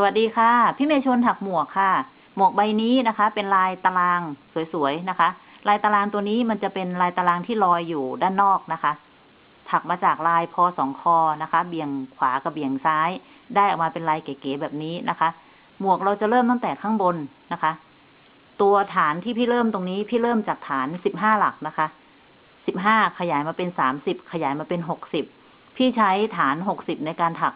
สวัสดีค่ะ พี่เมย์ชวนถักหมวกค่ะ หมวกใบนี้นะคะ เป็นลายตารางสวยๆนะคะ ลายตารางตัวนี้มันจะเป็นลายตารางที่ลอยอยู่ด้านนอกนะคะ ถักมาจากลายพอสองคอนะคะ เบี่ยงขวากับเบี่ยงซ้าย ได้ออกมาเป็นลายเก๋ๆแบบนี้นะคะ หมวกเราจะเริ่มตั้งแต่ข้างบนนะคะ ตัวฐานที่พี่เริ่มตรงนี้ พี่เริ่มจากฐานสิบห้าหลักนะคะสิบห้าขยายมาเป็นสามสิบขยายมาเป็นหกสิบพี่ใช้ฐานหกสิบในการถัก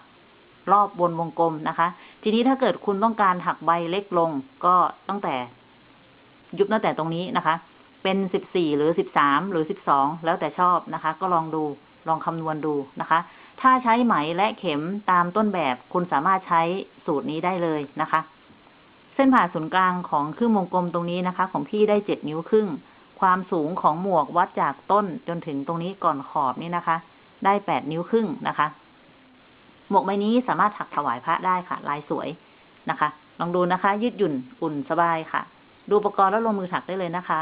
รอบบนวงกลมนะคะ ทีนี้ถ้าเกิดคุณต้องการถักใบเล็กลงก็ตั้งแต่ ยุบตั้งแต่ตรงนี้นะคะ เป็นสิบสี่หรือสิบสามหรือสิบสองแล้วแต่ชอบนะคะ ก็ลองดูลองคำนวณดูนะคะ ถ้าใช้ไหมและเข็มตามต้นแบบคุณสามารถใช้สูตรนี้ได้เลยนะคะ เส้นผ่าศูนย์กลางของครึ่งวงกลมตรงนี้นะคะ ของพี่ได้เจ็ดนิ้วครึ่ง ความสูงของหมวกวัดจากต้นจนถึงตรงนี้ก่อนขอบนี่นะคะ ได้แปดนิ้วครึ่งนะคะ หมวกใบนี้สามารถถักถวายพระได้ค่ะ ลายสวยนะคะ ลองดูนะคะ ยืดหยุ่นอุ่นสบายค่ะ ดูอุปกรณ์แล้วลงมือถักได้เลยนะคะ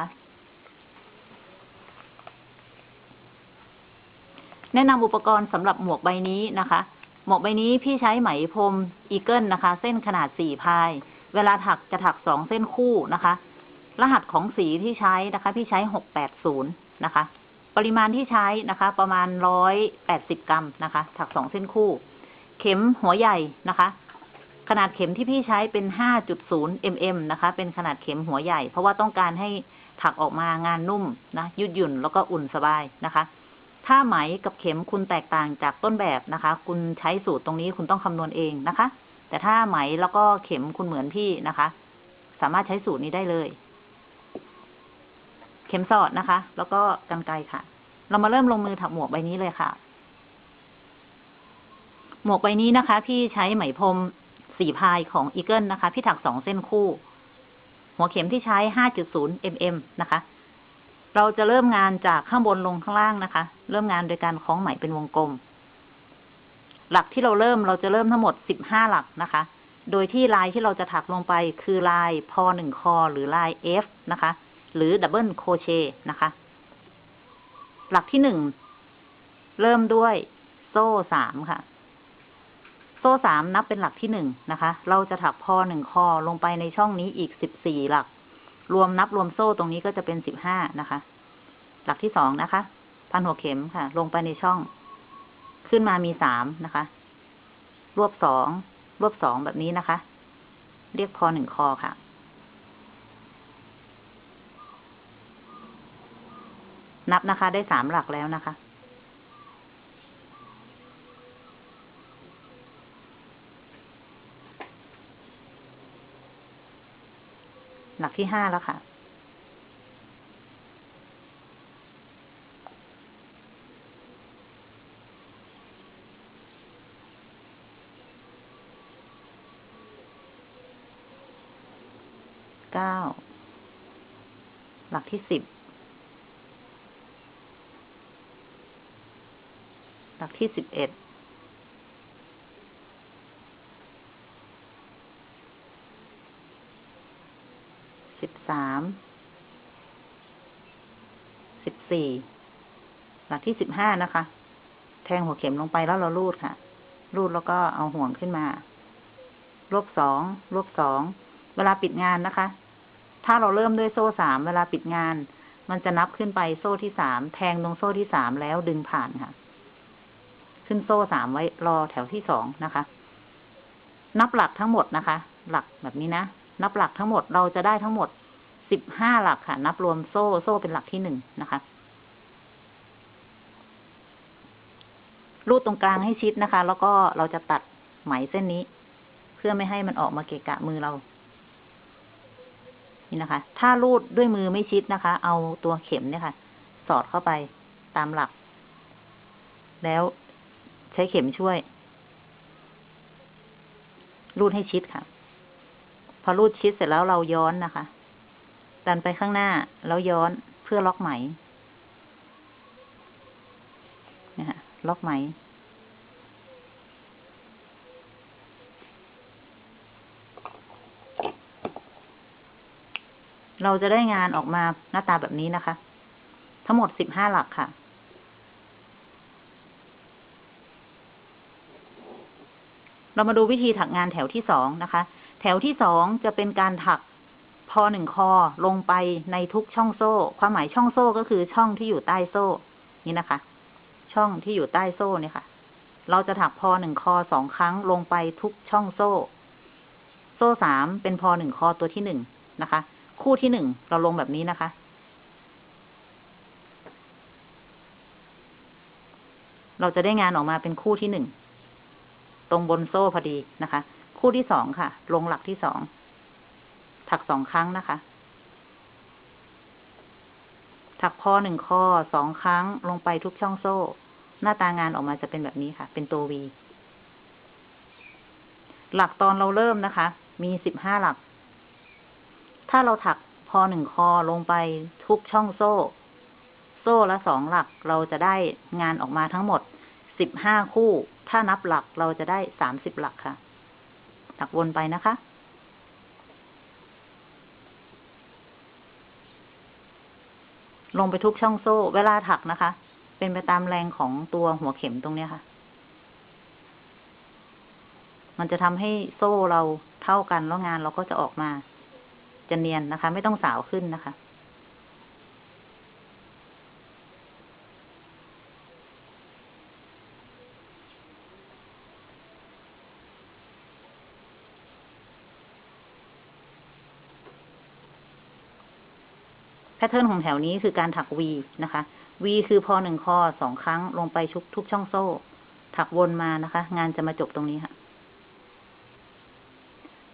แนะนำอุปกรณ์สำหรับหมวกใบนี้นะคะ หมวกใบนี้พี่ใช้ไหมพรมอีเกิลนะคะ เส้นขนาดสี่พาย เวลาถักจะถักสองเส้นคู่นะคะ รหัสของสีที่ใช้นะคะ พี่ใช้หกแปดศูนย์นะคะ ปริมาณที่ใช้นะคะ ประมาณร้อยแปดสิบกรัมนะคะ ถักสองเส้นคู่ เข็มหัวใหญ่นะคะ ขนาดเข็มที่พี่ใช้เป็นห้าจุดศูนย์ mm นะคะ เป็นขนาดเข็มหัวใหญ่ เพราะว่าต้องการให้ถักออกมางานนุ่มนะ ยืดหยุ่นแล้วก็อุ่นสบายนะคะ ถ้าไหมกับเข็มคุณแตกต่างจากต้นแบบนะคะ คุณใช้สูตรตรงนี้คุณต้องคำนวณเองนะคะ แต่ถ้าไหมแล้วก็เข็มคุณเหมือนพี่นะคะ สามารถใช้สูตรนี้ได้เลย เข็มสอดนะคะ แล้วก็กรรไกรค่ะ เรามาเริ่มลงมือถักหมวกใบนี้เลยค่ะ หมวกใบนี้นะคะ พี่ใช้ไหมพรมสีพายของอีเกิลนะคะ พี่ถักสองเส้นคู่ หัวเข็มที่ใช้ห้าจุดศูนย์ mm นะคะ เราจะเริ่มงานจากข้างบนลงข้างล่างนะคะ เริ่มงานโดยการคล้องไหมเป็นวงกลม หลักที่เราเริ่มเราจะเริ่มทั้งหมดสิบห้าหลักนะคะ โดยที่ลายที่เราจะถักลงไปคือลายพันหนึ่งครั้งหรือลาย F นะคะ หรือ double crochet นะคะ หลักที่หนึ่งเริ่มด้วยโซ่สามค่ะ โซ่สามนับเป็นหลักที่หนึ่งนะคะ เราจะถักพอหนึ่งคอลงไปในช่องนี้อีกสิบสี่หลัก รวมนับรวมโซ่ตรงนี้ก็จะเป็นสิบห้านะคะ หลักที่สองนะคะ พันหัวเข็มค่ะ ลงไปในช่อง ขึ้นมามีสามนะคะ รวบสอง รวบสองแบบนี้นะคะ เรียกพอหนึ่งคอค่ะนับนะคะ ได้สามหลักแล้วนะคะ หลักที่ห้าแล้วค่ะ เก้า หลักที่สิบ หลักที่สิบเอ็ด สิบสามสิบสี่หลักที่สิบห้านะคะ แทงหัวเข็มลงไปแล้วเราลูดค่ะ ลูดแล้วก็เอาห่วงขึ้นมารวบสองรวบสองเวลาปิดงานนะคะ ถ้าเราเริ่มด้วยโซ่สามเวลาปิดงาน มันจะนับขึ้นไปโซ่ที่สามแทงตรงโซ่ที่สามแล้วดึงผ่านค่ะ ขึ้นโซ่สามไว้รอแถวที่สองนะคะ นับหลักทั้งหมดนะคะ หลักแบบนี้นะนับหลักทั้งหมดเราจะได้ทั้งหมด สิบห้าหลักค่ะ นับรวมโซ่โซ่เป็นหลักที่หนึ่งนะคะ รูดตรงกลางให้ชิดนะคะ แล้วก็เราจะตัดไหมเส้นนี้ เพื่อไม่ให้มันออกมาเกะกะมือเรา นี่นะคะ ถ้ารูดด้วยมือไม่ชิดนะคะ เอาตัวเข็มเนี่ยค่ะ สอดเข้าไปตามหลัก แล้วใช้เข็มช่วย รูดให้ชิดค่ะ พอรูดชิดเสร็จแล้วเราย้อนนะคะ ดันไปข้างหน้า แล้วย้อนเพื่อล็อกไหมนี่ค่ะล็อกไหม เราจะได้งานออกมาหน้าตาแบบนี้นะคะ ทั้งหมดสิบห้าหลักค่ะเรามาดูวิธีถักงานแถวที่สองนะคะ แถวที่สองจะเป็นการถัก พอหนึ่งคอลงไปในทุกช่องโซ่ ความหมายช่องโซ่ก็คือช่องที่อยู่ใต้โซ่ นี่นะคะ ช่องที่อยู่ใต้โซ่เนี่ยค่ะ เราจะถักพอหนึ่งคอสองครั้งลงไปทุกช่องโซ่ โซ่สามเป็นพอหนึ่งคอตัวที่หนึ่งนะคะ คู่ที่หนึ่งเราลงแบบนี้นะคะ เราจะได้งานออกมาเป็นคู่ที่หนึ่งตรงบนโซ่พอดีนะคะ คู่ที่สองค่ะ ลงหลักที่สอง ถักสองครั้งนะคะ ถักพอหนึ่งคอสองครั้งลงไปทุกช่องโซ่ หน้าตางานออกมาจะเป็นแบบนี้ค่ะ เป็นตัววีหลักตอนเราเริ่มนะคะ มีสิบห้าหลัก ถ้าเราถักพอหนึ่งคอลงไปทุกช่องโซ่ โซ่ละสองหลักเราจะได้งานออกมาทั้งหมดสิบห้าคู่ ถ้านับหลักเราจะได้สามสิบหลักค่ะ ถักวนไปนะคะ ลงไปทุกช่องโซ่ เวลาถักนะคะ เป็นไปตามแรงของตัวหัวเข็มตรงเนี้ยค่ะ มันจะทำให้โซ่เราเท่ากันแล้วงานเราก็จะออกมา จะเนียนนะคะ ไม่ต้องสาวขึ้นนะคะ แพทเทิร์นของแถวนี้คือการถัก V นะคะ V คือพอหนึ่งคอสองครั้งลงไปทุกทุกช่องโซ่ ถักวนมานะคะ งานจะมาจบตรงนี้ค่ะ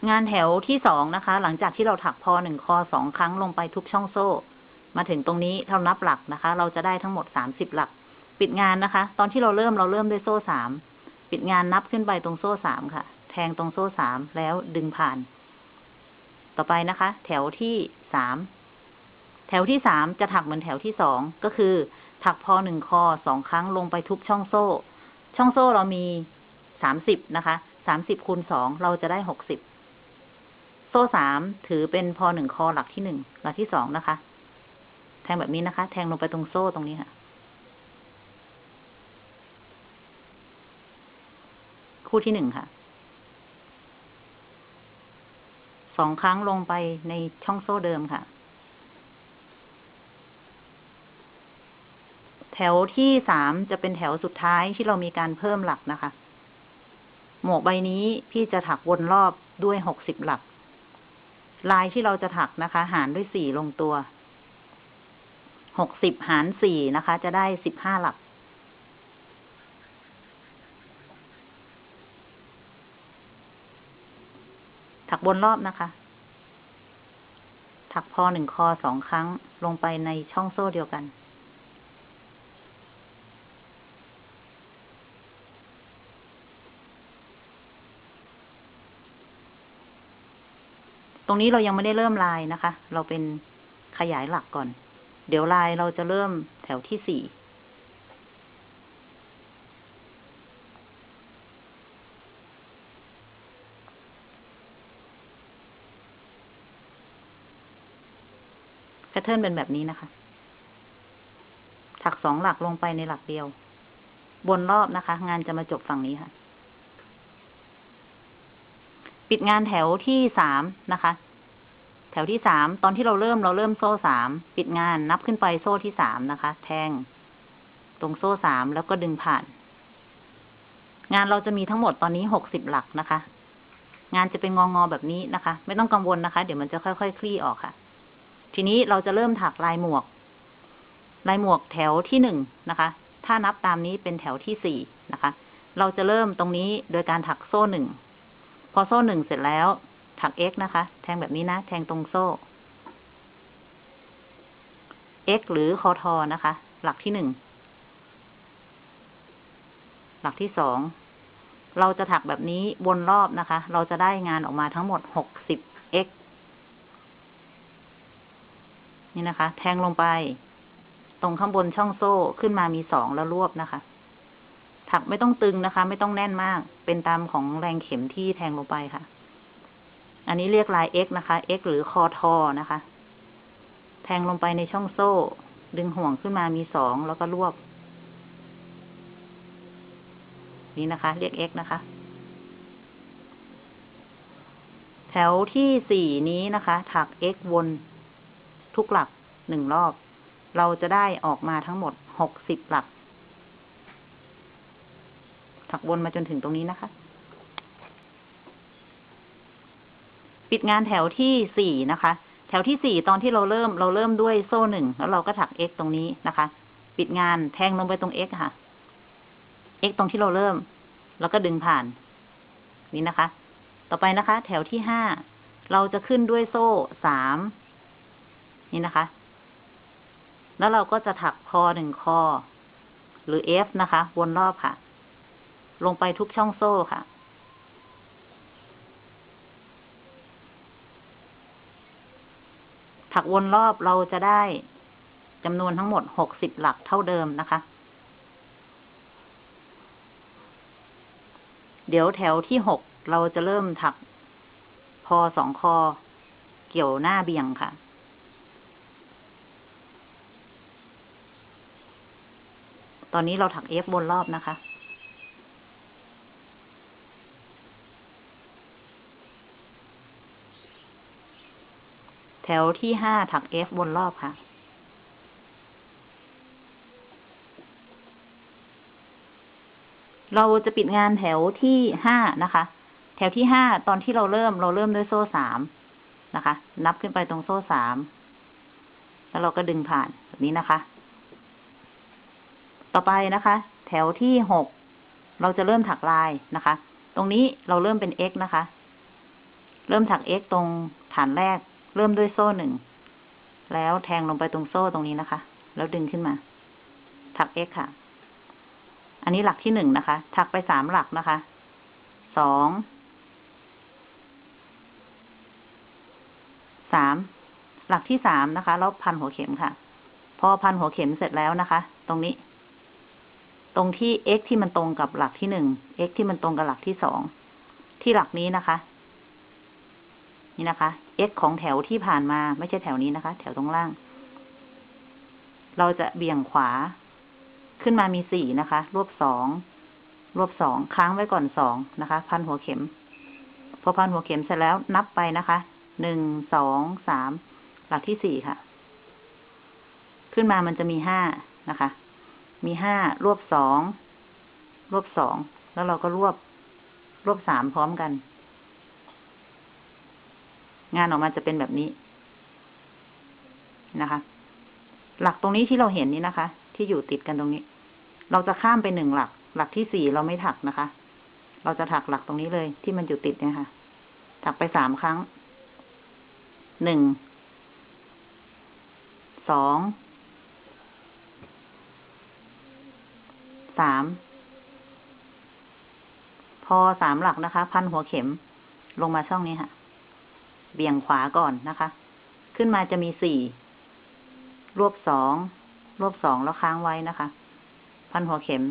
งานแถวที่สองนะคะ หลังจากที่เราถักพอหนึ่งคอสองครั้งลงไปทุกช่องโซ่ มาถึงตรงนี้เรานับหลักนะคะ เราจะได้ทั้งหมดสามสิบหลัก ปิดงานนะคะ ตอนที่เราเริ่มเราเริ่มด้วยโซ่สามปิดงานนับขึ้นไปตรงโซ่สามค่ะ แทงตรงโซ่สามแล้วดึงผ่าน ต่อไปนะคะ แถวที่สาม แถวที่สามจะถักเหมือนแถวที่สองก็คือ ถักพอหนึ่งคอสองครั้งลงไปทุกช่องโซ่ ช่องโซ่เรามีสามสิบนะคะสามสิบคูณสองเราจะได้หกสิบโซ่สามถือเป็นพอหนึ่งคอหลักที่หนึ่งหลักที่สองนะคะ แทงแบบนี้นะคะ แทงลงไปตรงโซ่ตรงนี้ค่ะ คู่ที่หนึ่งค่ะสองครั้งลงไปในช่องโซ่เดิมค่ะ แถวที่สามจะเป็นแถวสุดท้ายที่เรามีการเพิ่มหลักนะคะ หมวกใบนี้พี่จะถักวนรอบด้วยหกสิบหลัก ลายที่เราจะถักนะคะ หารด้วยสี่ลงตัว หกสิบหารสี่นะคะ จะได้สิบห้าหลัก ถักบนรอบนะคะ ถักพอหนึ่งคอสองครั้งลงไปในช่องโซ่เดียวกัน ตรงนี้เรายังไม่ได้เริ่มลายนะคะ เราเป็นขยายหลักก่อน เดี๋ยวลายเราจะเริ่มแถวที่สี่แพทเทิร์นเป็นแบบนี้นะคะ ถักสองหลักลงไปในหลักเดียว บนรอบนะคะ งานจะมาจบฝั่งนี้ค่ะ ปิดงานแถวที่สามนะคะ แถวที่สามตอนที่เราเริ่มเราเริ่มโซ่สามปิดงานนับขึ้นไปโซ่ที่สามนะคะ แทง ตรงโซ่สามแล้วก็ดึงผ่าน งานเราจะมีทั้งหมดตอนนี้หกสิบหลักนะคะ งานจะเป็นงองอแบบนี้นะคะ ไม่ต้องกังวลนะคะ เดี๋ยวมันจะค่อยๆคลี่ออกค่ะ ทีนี้เราจะเริ่มถักลายหมวก ลายหมวกแถวที่หนึ่งนะคะ ถ้านับตามนี้เป็นแถวที่สี่นะคะ เราจะเริ่มตรงนี้โดยการถักโซ่หนึ่ง อโซ่หนึ่งเสร็จแล้ว ถัก x นะคะ แทงแบบนี้นะ แทงตรงโซ่ x หรือคอทอนะคะ หลักที่หนึ่ง หลักที่สอง เราจะถักแบบนี้วนรอบนะคะ เราจะได้งานออกมาทั้งหมดหกสิบ x นี่นะคะ แทงลงไป ตรงข้างบนช่องโซ่ขึ้นมามีสองแล้วรวบนะคะ ถักไม่ต้องตึงนะคะ ไม่ต้องแน่นมาก เป็นตามของแรงเข็มที่แทงลงไปค่ะ อันนี้เรียกลาย x นะคะ x หรือคอทอนะคะ แทงลงไปในช่องโซ่ ดึงห่วงขึ้นมามีสองแล้วก็รวบ นี่นะคะ เรียก x นะคะ แถวที่สี่นี้นะคะ ถัก x วนทุกหลักหนึ่งรอบ เราจะได้ออกมาทั้งหมดหกสิบหลักักวนมาจนถึงตรงนี้นะคะ ปิดงานแถวที่สี่นะคะ แถวที่สี่ตอนที่เราเริ่มเราเริ่มด้วยโซ่หนึ่งแล้วเราก็ถัก x ตรงนี้นะคะ ปิดงานแทงลงไปตรง x ค่ะ x ตรงที่เราเริ่ม แล้วก็ดึงผ่าน นี่นะคะ ต่อไปนะคะ แถวที่ห้าเราจะขึ้นด้วยโซ่สามนี่นะคะ แล้วเราก็จะถักคอหนึ่งคอ หรือ F นะคะ วนรอบค่ะ ลงไปทุกช่องโซ่ค่ะ ถักวนรอบเราจะได้จำนวนทั้งหมดหกสิบหลักเท่าเดิมนะคะ เดี๋ยวแถวที่หกเราจะเริ่มถักพอสองคอ เกี่ยวหน้าเบี่ยงค่ะ ตอนนี้เราถักเอฟบนรอบนะคะ แถวที่ห้าถักเอฟบนรอบค่ะ เราจะปิดงานแถวที่ห้านะคะ แถวที่ห้าตอนที่เราเริ่มเราเริ่มด้วยโซ่สามนะคะ นับขึ้นไปตรงโซ่สาม แล้วเราก็ดึงผ่านแบบนี้นะคะ ต่อไปนะคะ แถวที่หกเราจะเริ่มถักลายนะคะ ตรงนี้เราเริ่มเป็น x นะคะ เริ่มถัก x ตรงฐานแรก เริ่มด้วยโซ่หนึ่ง แล้วแทงลงไปตรงโซ่ตรงนี้นะคะ แล้วดึงขึ้นมา ถัก x ค่ะ อันนี้หลักที่หนึ่งนะคะ ถักไปสามหลักนะคะ สอง สาม หลักที่สามนะคะ แล้วพันหัวเข็มค่ะ พอพันหัวเข็มเสร็จแล้วนะคะ ตรงนี้ ตรงที่ x ที่มันตรงกับหลักที่หนึ่ง x ที่มันตรงกับหลักที่สอง ที่หลักนี้นะคะ นี่นะคะ x ของแถวที่ผ่านมาไม่ใช่แถวนี้นะคะ แถวตรงล่าง เราจะเบี่ยงขวา ขึ้นมามีสี่นะคะ รวบสอง รวบสองค้างไว้ก่อนสองนะคะ พันหัวเข็ม พอพันหัวเข็มเสร็จแล้วนับไปนะคะ หนึ่ง สอง สาม หลักที่สี่ค่ะ ขึ้นมามันจะมีห้านะคะ มีห้ารวบสอง รวบสอง แล้วเราก็รวบ รวบสามพร้อมกัน งานออกมาจะเป็นแบบนี้นะคะ หลักตรงนี้ที่เราเห็นนี้นะคะ ที่อยู่ติดกันตรงนี้ เราจะข้ามไปหนึ่งหลัก หลักที่สี่เราไม่ถักนะคะ เราจะถักหลักตรงนี้เลย ที่มันอยู่ติดเนี่ยค่ะ ถักไปสามครั้ง หนึ่ง สอง สาม พอสามหลักนะคะ พันหัวเข็มลงมาช่องนี้ค่ะ เบี่ยงขวาก่อนนะคะ ขึ้นมาจะมีสี่รวบสองรวบสองแล้วค้างไว้นะคะ พันหัวเข็ม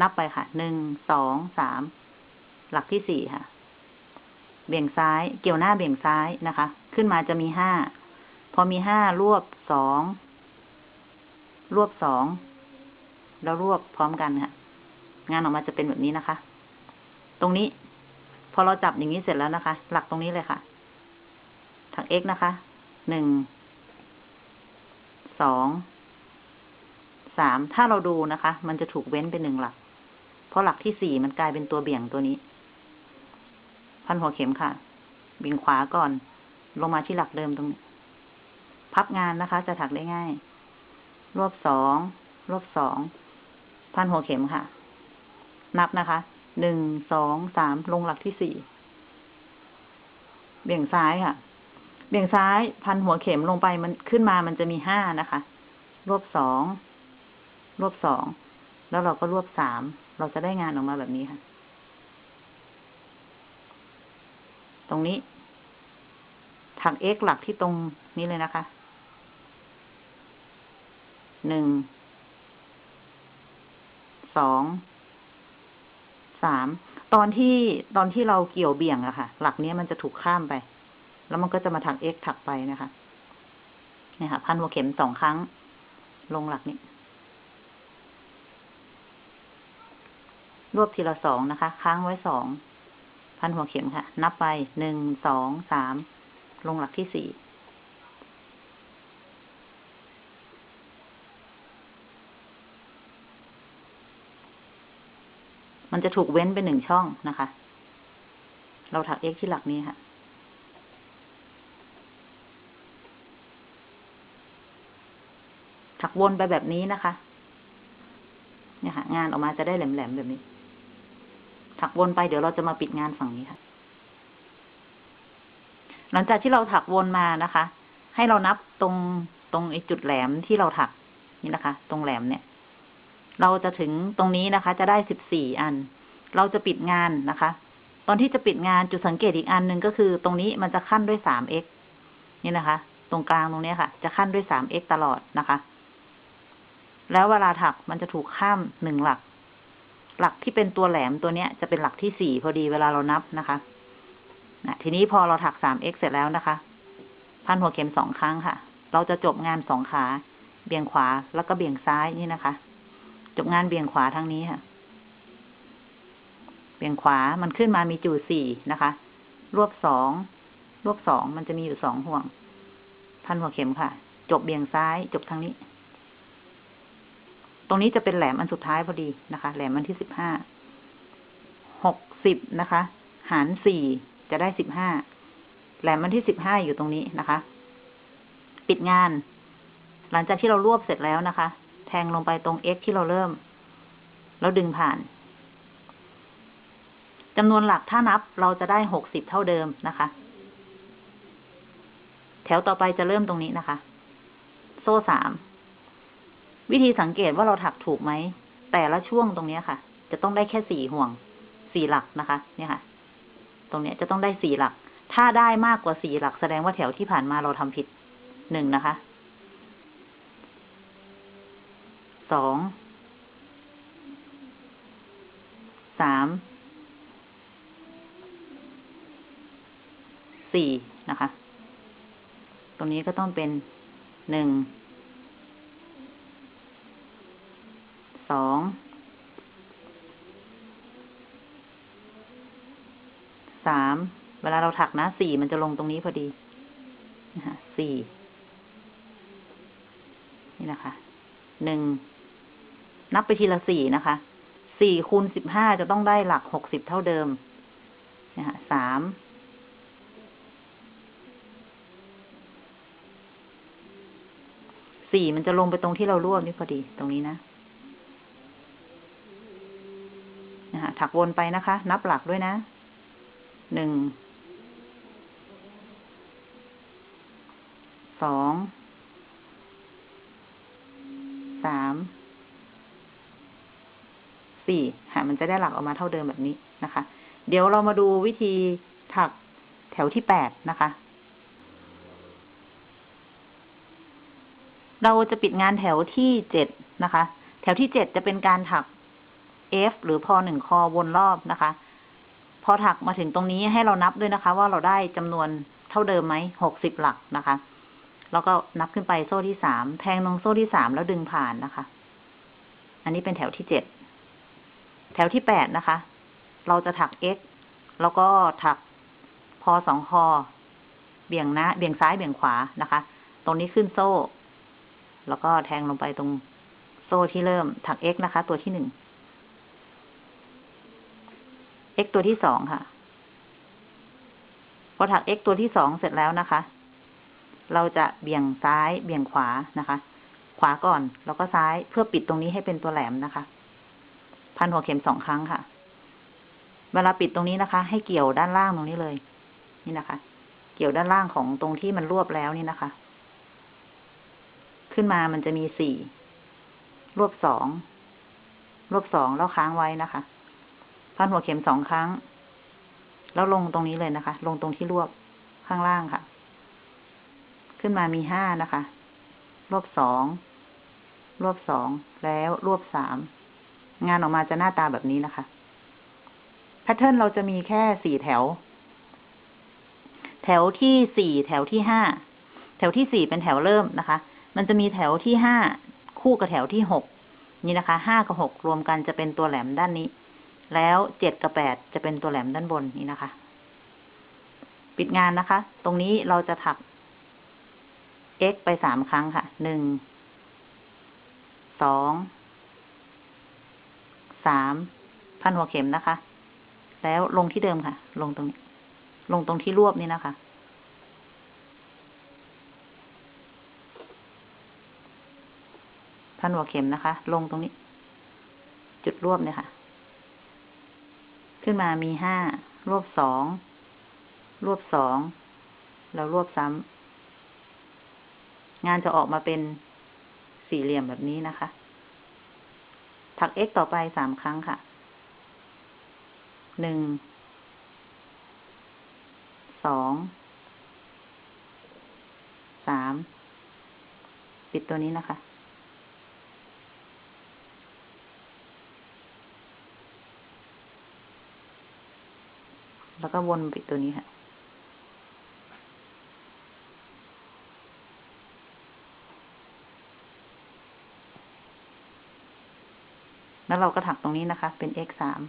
นับไปค่ะหนึ่งสองสามหลักที่สี่ค่ะ เบี่ยงซ้ายเกี่ยวหน้าเบี่ยงซ้ายนะคะ ขึ้นมาจะมีห้าพอมีห้ารวบสองรวบสองแล้วรวบพร้อมกันค่ะ งานออกมาจะเป็นแบบนี้นะคะ ตรงนี้ พอเราจับอย่างนี้เสร็จแล้วนะคะ หลักตรงนี้เลยค่ะ ถัก x นะคะ หนึ่ง สอง สาม ถ้าเราดูนะคะ มันจะถูกเว้นเป็นหนึ่งหลัก เพราะหลักที่สี่มันกลายเป็นตัวเบี่ยงตัวนี้ พันหัวเข็มค่ะ เบี่ยงขวาก่อน ลงมาที่หลักเดิมตรงนี้ พับงานนะคะ จะถักได้ง่าย รวบสอง รวบสอง พันหัวเข็มค่ะ นับนะคะ หนึ่ง สอง สาม ลงหลักที่สี่ เบี่ยงซ้ายค่ะ เบี่ยงซ้ายพันหัวเข็มลงไปมันขึ้นมามันจะมีห้านะคะ รวบสอง รวบสอง แล้วเราก็รวบสาม เราจะได้งานออกมาแบบนี้ค่ะ ตรงนี้ ถัก x หลักที่ตรงนี้เลยนะคะ หนึ่ง สอง สาม ตอนที่ตอนที่เราเกี่ยวเบี่ยงอะค่ะ หลักนี้มันจะถูกข้ามไป แล้วมันก็จะมาถัก x ถักไปนะคะเนี่ยค่ะพันหัวเข็มสองครั้ง ลงหลักนี้ รวบทีละสองนะคะ ค้างไว้สองพันหัวเข็มค่ะ นับไปหนึ่งสองสามลงหลักที่สี่มันจะถูกเว้นไปหนึ่งช่องนะคะ เราถัก x ที่หลักนี้ค่ะ ถักวนไปแบบนี้นะคะ เนี่ยค่ะ งานออกมาจะได้แหลมๆแบบนี้ ถักวนไปเดี๋ยวเราจะมาปิดงานฝั่งนี้ค่ะ หลังจากที่เราถักวนมานะคะ ให้เรานับตรงตรงไอ้จุดแหลมที่เราถักนี่นะคะ ตรงแหลมเนี่ย เราจะถึงตรงนี้นะคะ จะได้สิบสี่อัน เราจะปิดงานนะคะ ตอนที่จะปิดงานจุดสังเกตอีกอันหนึ่งก็คือตรงนี้มันจะขั้นด้วยสาม x นี่นะคะ ตรงกลางตรงนี้ค่ะ จะขั้นด้วยสาม x ตลอดนะคะ แล้วเวลาถักมันจะถูกข้ามหนึ่งหลัก หลักที่เป็นตัวแหลมตัวเนี้ย จะเป็นหลักที่สี่พอดีเวลาเรานับนะคะนะทีนี้พอเราถักสาม x เสร็จแล้วนะคะ พันหัวเข็มสองครั้งค่ะ เราจะจบงานสองขา เบี่ยงขวาแล้วก็เบี่ยงซ้ายนี่นะคะ จบงานเบี่ยงขวาทั้งนี้ค่ะ เบี่ยงขวามันขึ้นมามีจูสี่นะคะ รวบสอง รวบสองมันจะมีอยู่สองห่วง พันหัวเข็มค่ะ จบเบี่ยงซ้าย จบทางนี้ ตรงนี้จะเป็นแหลมอันสุดท้ายพอดีนะคะ แหลมอันที่สิบห้า หกสิบนะคะ หารสี่จะได้สิบห้า แหลมอันที่สิบห้าอยู่ตรงนี้นะคะ ปิดงาน หลังจากที่เรารวบเสร็จแล้วนะคะ แทงลงไปตรง x ที่เราเริ่ม แล้วดึงผ่านจำนวนหลักถ้านับเราจะได้หกสิบเท่าเดิมนะคะ แถวต่อไปจะเริ่มตรงนี้นะคะ โซ่สาม วิธีสังเกตว่าเราถักถูกไหม แต่ละช่วงตรงนี้ค่ะ จะต้องได้แค่สี่ห่วง สี่หลักนะคะ เนี่ยค่ะ ตรงนี้จะต้องได้สี่หลัก ถ้าได้มากกว่าสี่หลัก แสดงว่าแถวที่ผ่านมาเราทำผิดหนึ่งนะคะ สอง สาม สี่นะคะ ตรงนี้ก็ต้องเป็นหนึ่ง สองสามเวลาเราถักนะสี่มันจะลงตรงนี้พอดีนะคะสี่นี่นะคะหนึ่งนับไปทีละสี่นะคะสี่คูณสิบห้าจะต้องได้หลักหกสิบเท่าเดิมนะคะสามสี่มันจะลงไปตรงที่เรารวบนี่พอดีตรงนี้นะนะคะ ถักวนไปนะคะ นับหลักด้วยนะ หนึ่ง สอง สาม สี่ค่ะมันจะได้หลักออกมาเท่าเดิมแบบนี้นะคะ เดี๋ยวเรามาดูวิธีถักแถวที่แปดนะคะ เราจะปิดงานแถวที่เจ็ดนะคะ แถวที่เจ็ดจะเป็นการถัก F หรือพอหนึ่งคอวนรอบนะคะ พอถักมาถึงตรงนี้ให้เรานับด้วยนะคะ ว่าเราได้จำนวนเท่าเดิมไหมหกสิบหลักนะคะ แล้วก็นับขึ้นไปโซ่ที่สามแทงลงโซ่ที่สามแล้วดึงผ่านนะคะ อันนี้เป็นแถวที่เจ็ดแถวที่แปดนะคะ เราจะถัก x แล้วก็ถักพอสองคอเบี่ยงหน้าเบี่ยงซ้ายเบี่ยงขวานะคะ ตรงนี้ขึ้นโซ่ แล้วก็แทงลงไปตรงโซ่ที่เริ่มถัก x นะคะ ตัวที่หนึ่ง x ตัวที่สองค่ะ พอถัก x ตัวที่สองเสร็จแล้วนะคะ เราจะเบี่ยงซ้ายเบี่ยงขวานะคะ ขวาก่อนแล้วก็ซ้ายเพื่อปิดตรงนี้ให้เป็นตัวแหลมนะคะ พันหัวเข็มสองครั้งค่ะ เวลาปิดตรงนี้นะคะ ให้เกี่ยวด้านล่างตรงนี้เลย นี่นะคะ เกี่ยวด้านล่างของตรงที่มันรวบแล้วนี่นะคะ ขึ้นมามันจะมีสี่รวบสอง รวบสองแล้วค้างไว้นะคะ พันหัวเข็มสองครั้ง แล้วลงตรงนี้เลยนะคะ ลงตรงที่รวบข้างล่างค่ะ ขึ้นมามีห้านะคะ รวบสองรวบสองแล้วรวบสามงานออกมาจะหน้าตาแบบนี้นะคะแพทเทิร์นเราจะมีแค่สี่แถว แถวที่สี่แถวที่ห้าแถวที่สี่เป็นแถวเริ่มนะคะ มันจะมีแถวที่ห้าคู่กับแถวที่หกนี่นะคะห้ากับหกรวมกันจะเป็นตัวแหลมด้านนี้ แล้วเจ็ดกับแปดจะเป็นตัวแหลมด้านบนนี้นะคะ ปิดงานนะคะ ตรงนี้เราจะถัก x ไปสามครั้งค่ะ หนึ่ง สอง สาม พันหัวเข็มนะคะ แล้วลงที่เดิมค่ะ ลงตรงนี้ ลงตรงที่รวบนี่นะคะ พันหัวเข็มนะคะ ลงตรงนี้ จุดรวบเนี่ยค่ะ ขึ้นมามีห้ารวบสองรวบสองแล้วรวบซ้ำงานจะออกมาเป็นสี่เหลี่ยมแบบนี้นะคะ ถัก x ต่อไปสามครั้งค่ะ หนึ่ง สอง สาม ปิดตัวนี้นะคะ แล้วก็วนปิดตัวนี้ค่ะ แล้วเราก็ถักตรงนี้นะคะ เป็น x สาม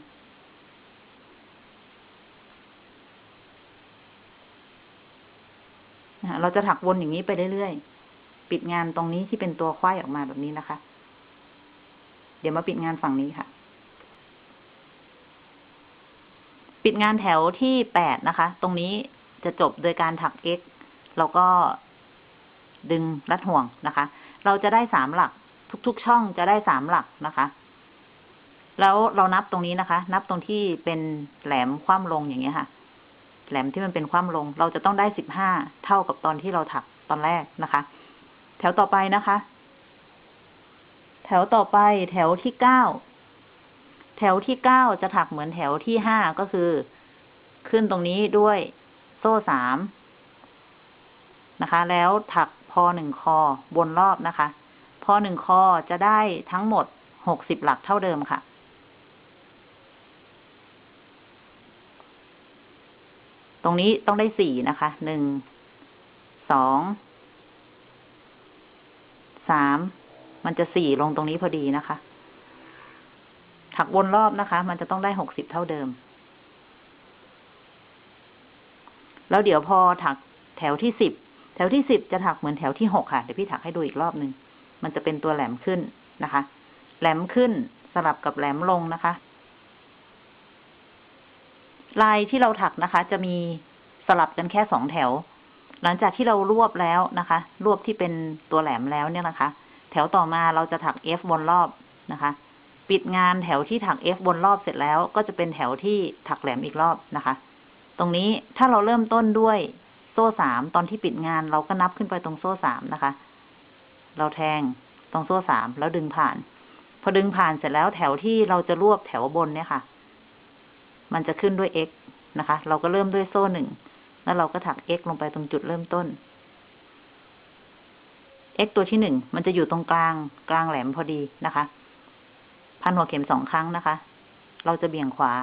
เราจะถักวนอย่างนี้ไปเรื่อยๆ ปิดงานตรงนี้ที่เป็นตัวควายออกมาแบบนี้นะคะ เดี๋ยวมาปิดงานฝั่งนี้ค่ะ ปิดงานแถวที่แปดนะคะ ตรงนี้จะจบโดยการถัก x แล้วก็ดึงรัดห่วงนะคะ เราจะได้สามหลัก ทุกๆช่องจะได้สามหลักนะคะ แล้วเรานับตรงนี้นะคะ นับตรงที่เป็นแหลมคว่ำลงอย่างเงี้ยค่ะ แหลมที่มันเป็นคว่ำลง เราจะต้องได้สิบห้าเท่ากับตอนที่เราถักตอนแรกนะคะ แถวต่อไปนะคะ แถวต่อไปแถวที่เก้า แถวที่เก้าจะถักเหมือนแถวที่ห้าก็คือ ขึ้นตรงนี้ด้วยโซ่สามนะคะ แล้วถักพอหนึ่งคอบนรอบนะคะ พอหนึ่งคอจะได้ทั้งหมดหกสิบหลักเท่าเดิมค่ะ ตรงนี้ต้องได้สี่นะคะ หนึ่ง สอง สาม มันจะสี่ลงตรงนี้พอดีนะคะ ถักวนรอบนะคะ มันจะต้องได้หกสิบเท่าเดิม แล้วเดี๋ยวพอถักแถวที่สิบแถวที่สิบจะถักเหมือนแถวที่หกค่ะ เดี๋ยวพี่ถักให้ดูอีกรอบหนึ่ง มันจะเป็นตัวแหลมขึ้นนะคะ แหลมขึ้นสลับกับแหลมลงนะคะ ลายที่เราถักนะคะ จะมีสลับกันแค่สองแถว หลังจากที่เรารวบแล้วนะคะ รวบที่เป็นตัวแหลมแล้วเนี่ยนะคะ แถวต่อมาเราจะถัก F บนรอบนะคะ ปิดงานแถวที่ถัก F บนรอบเสร็จแล้ว ก็จะเป็นแถวที่ถักแหลมอีกรอบนะคะ ตรงนี้ถ้าเราเริ่มต้นด้วยโซ่สามตอนที่ปิดงานเราก็นับขึ้นไปตรงโซ่สามนะคะ เราแทงตรงโซ่สามแล้วดึงผ่าน พอดึงผ่านเสร็จแล้วแถวที่เราจะรวบแถวบนเนี่ยค่ะ มันจะขึ้นด้วย x นะคะ เราก็เริ่มด้วยโซ่หนึ่งแล้วเราก็ถัก x ลงไปตรงจุดเริ่มต้น x ตัวที่หนึ่งมันจะอยู่ตรงกลางกลางแหลมพอดีนะคะ พันหัวเข็มสองครั้งนะคะ เราจะเบี่ยงขวา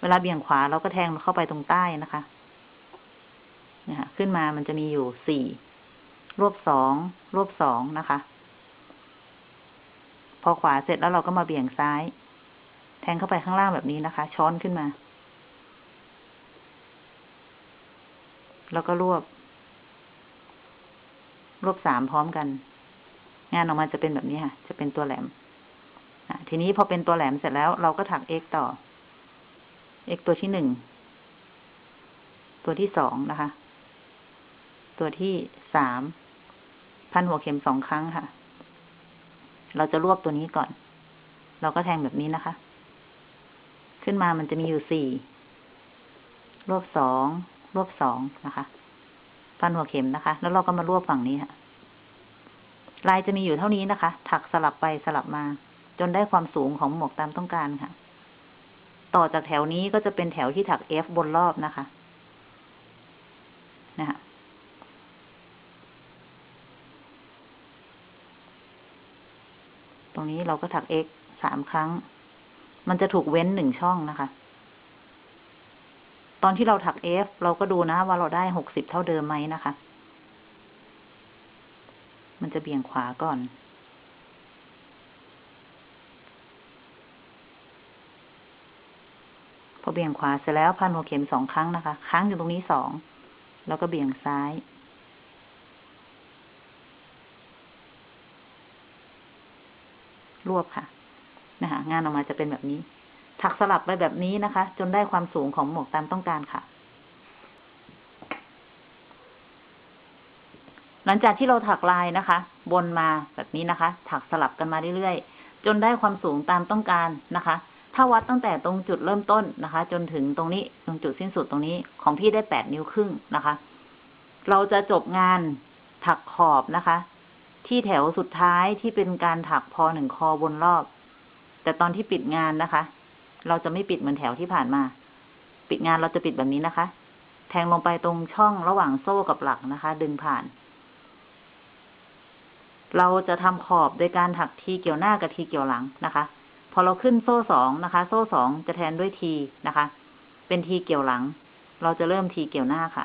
เวลาเบี่ยงขวาเราก็แทงเข้าไปตรงใต้นะคะเนี่ยค่ะขึ้นมามันจะมีอยู่สี่รวบสองรวบสองนะคะ พอขวาเสร็จแล้วเราก็มาเบี่ยงซ้าย แทงเข้าไปข้างล่างแบบนี้นะคะ ช้อนขึ้นมา แล้วก็รวบ รวบสามพร้อมกัน งานออกมาจะเป็นแบบนี้ค่ะ จะเป็นตัวแหลม ทีนี้พอเป็นตัวแหลมเสร็จแล้วเราก็ถัก x ต่อ x ตัวที่หนึ่ง ตัวที่สองนะคะ ตัวที่สาม พันหัวเข็มสองครั้งค่ะ เราจะรวบตัวนี้ก่อน เราก็แทงแบบนี้นะคะ ขึ้นมามันจะมีอยู่สี่ รวบสอง รวบสองนะคะ พันหัวเข็มนะคะ แล้วเราก็มารวบฝั่งนี้ค่ะ ลายจะมีอยู่เท่านี้นะคะ ถักสลับไปสลับมา จนได้ความสูงของหมวกตามต้องการค่ะ ต่อจากแถวนี้ก็จะเป็นแถวที่ถัก F บนรอบนะคะ นะคะตรงนี้เราก็ถัก x สามครั้ง มันจะถูกเว้นหนึ่งช่องนะคะ ตอนที่เราถัก f เราก็ดูนะว่าเราได้หกสิบเท่าเดิมไหมนะคะ มันจะเบี่ยงขวาก่อน อเบี่ยงขวาเสร็จแล้วพันหัวเข็มสองครั้งนะคะ ค้างอยู่ตรงนี้สอง แล้วก็เบี่ยงซ้าย รวบค่ะ นะคะ งานออกมาจะเป็นแบบนี้ ถักสลับไปแบบนี้นะคะ จนได้ความสูงของหมวกตามต้องการค่ะ หลังจากที่เราถักลายนะคะบนมาแบบนี้นะคะ ถักสลับกันมาเรื่อยๆ จนได้ความสูงตามต้องการนะคะ ถ้าวัดตั้งแต่ตรงจุดเริ่มต้นนะคะ จนถึงตรงนี้ตรงจุดสิ้นสุดตรงนี้ของพี่ได้แปดนิ้วครึ่งนะคะ เราจะจบงานถักขอบนะคะ ที่แถวสุดท้ายที่เป็นการถักพอหนึ่งคอบนรอบ แต่ตอนที่ปิดงานนะคะ เราจะไม่ปิดเหมือนแถวที่ผ่านมา ปิดงานเราจะปิดแบบนี้นะคะ แทงลงไปตรงช่องระหว่างโซ่กับหลักนะคะ ดึงผ่าน เราจะทำขอบโดยการถักทีเกี่ยวหน้ากับทีเกี่ยวหลังนะคะ อเราขึ้นโซ่สองนะคะ โซ่สองจะแทนด้วยทีนะคะ เป็นทีเกี่ยวหลัง เราจะเริ่มทีเกี่ยวหน้าค่ะ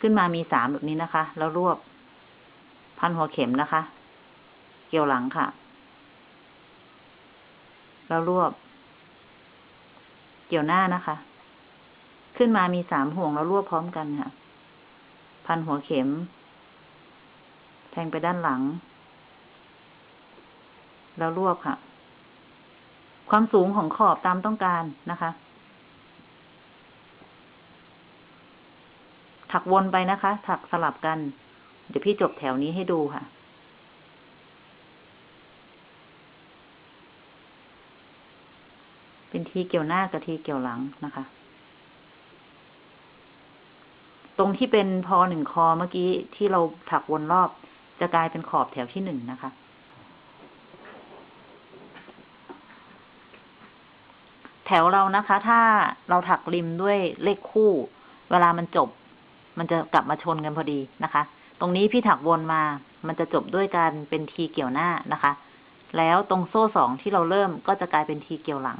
ขึ้นมามีสามแบบนี้นะคะ แล้วรวบ พันหัวเข็มนะคะ เกี่ยวหลังค่ะ แล้วรวบ เกี่ยวหน้านะคะ ขึ้นมามีสามห่วงแล้วรวบพร้อมกันค่ะ พันหัวเข็ม แทงไปด้านหลัง แล้วรวบค่ะ ความสูงของขอบตามต้องการนะคะ ถักวนไปนะคะ ถักสลับกัน เดี๋ยวพี่จบแถวนี้ให้ดูค่ะเป็นทีเกี่ยวหน้ากับทีเกี่ยวหลังนะคะ ตรงที่เป็นพอหนึ่งคอเมื่อกี้ที่เราถักวนรอบจะกลายเป็นขอบแถวที่หนึ่งนะคะ แถ วเรานะคะ ถ้าเราถักริมด้วยเลขคู่ เวลามันจบ มันจะกลับมาชนกันพอดีนะคะ ตรงนี้พี่ถักวนมา มันจะจบด้วยการเป็นทีเกี่ยวหน้านะคะ แล้วตรงโซ่สองที่เราเริ่มก็จะกลายเป็นทีเกี่ยวหลัง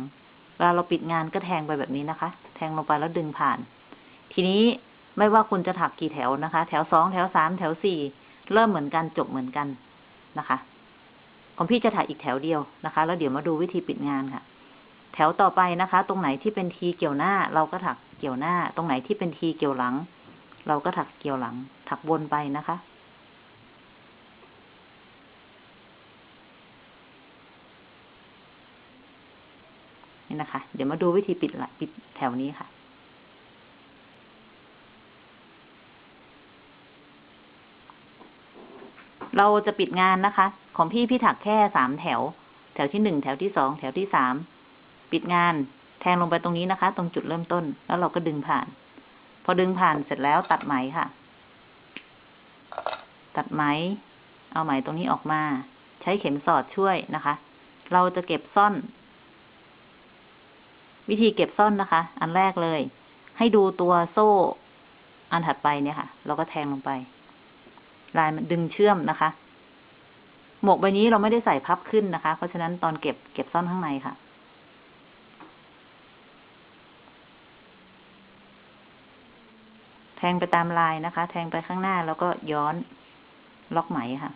เวลาเราปิดงานก็แทงไปแบบนี้นะคะ แทงลงไปแล้วดึงผ่าน ทีนี้ไม่ว่าคุณจะถักกี่แถวนะคะ แถวสองแถวสามแถวสี่เริ่มเหมือนกันจบเหมือนกันนะคะ ของพี่จะถักอีกแถวเดียวนะคะ แล้วเดี๋ยวมาดูวิธีปิดงานค่ะ แถวต่อไปนะคะ ตรงไหนที่เป็นทีเกี่ยวหน้า เราก็ถักเกี่ยวหน้า ตรงไหนที่เป็นทีเกี่ยวหลัง เราก็ถักเกี่ยวหลัง ถักวนไปนะคะ นี่นะคะ เดี๋ยวมาดูวิธีปิดละปิดแถวนี้ค่ะเราจะปิดงานนะคะ ของพี่พี่ถักแค่สามแถว แถวที่หนึ่งแถวที่สองแถวที่สาม ปิดงาน แทงลงไปตรงนี้นะคะ ตรงจุดเริ่มต้น แล้วเราก็ดึงผ่าน พอดึงผ่านเสร็จแล้วตัดไหมค่ะ ตัดไหม เอาไหมตรงนี้ออกมา ใช้เข็มสอดช่วยนะคะ เราจะเก็บซ่อน วิธีเก็บซ่อนนะคะ อันแรกเลย ให้ดูตัวโซ่ อันถัดไปเนี่ยค่ะ เราก็แทงลงไป ลายมันดึงเชื่อมนะคะหมวกใบนี้เราไม่ได้ใส่พับขึ้นนะคะ เพราะฉะนั้นตอนเก็บเก็บซ่อนข้างในค่ะ แท งไปตามลายนะคะ แทงไปข้างหน้าแล้วก็ย้อนล็อกไหมค่ะ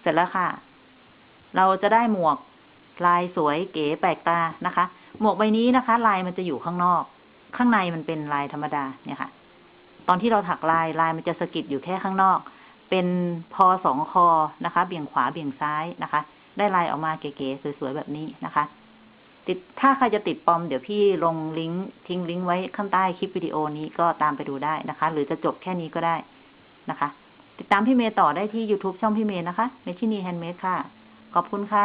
เสร็จแล้วค่ะ เราจะได้หมวกลายสวยเก๋แปลกตานะคะ หมวกใบนี้นะคะ ลายมันจะอยู่ข้างนอก ข้างในมันเป็นลายธรรมดาเนี่ยค่ะ อนที่เราถักลายลายมันจะสะกิดอยู่แค่ข้างนอก เป็นพอสองคอนะคะ เบี่ยงขวาเบี่ยงซ้ายนะคะ ได้ลายออกมาเก๋ๆสวยๆแบบนี้นะคะ ติดถ้าใครจะติดปอมเดี๋ยวพี่ลงลิงก์ทิ้งลิงก์ไว้ข้างใต้คลิปวิดีโอนี้ก็ตามไปดูได้นะคะ หรือจะจบแค่นี้ก็ได้นะคะ ติดตามพี่เมย์ต่อได้ที่ YouTube ช่องพี่เมย์นะคะเมชินี handmade ค่ะ ขอบคุณค่ะ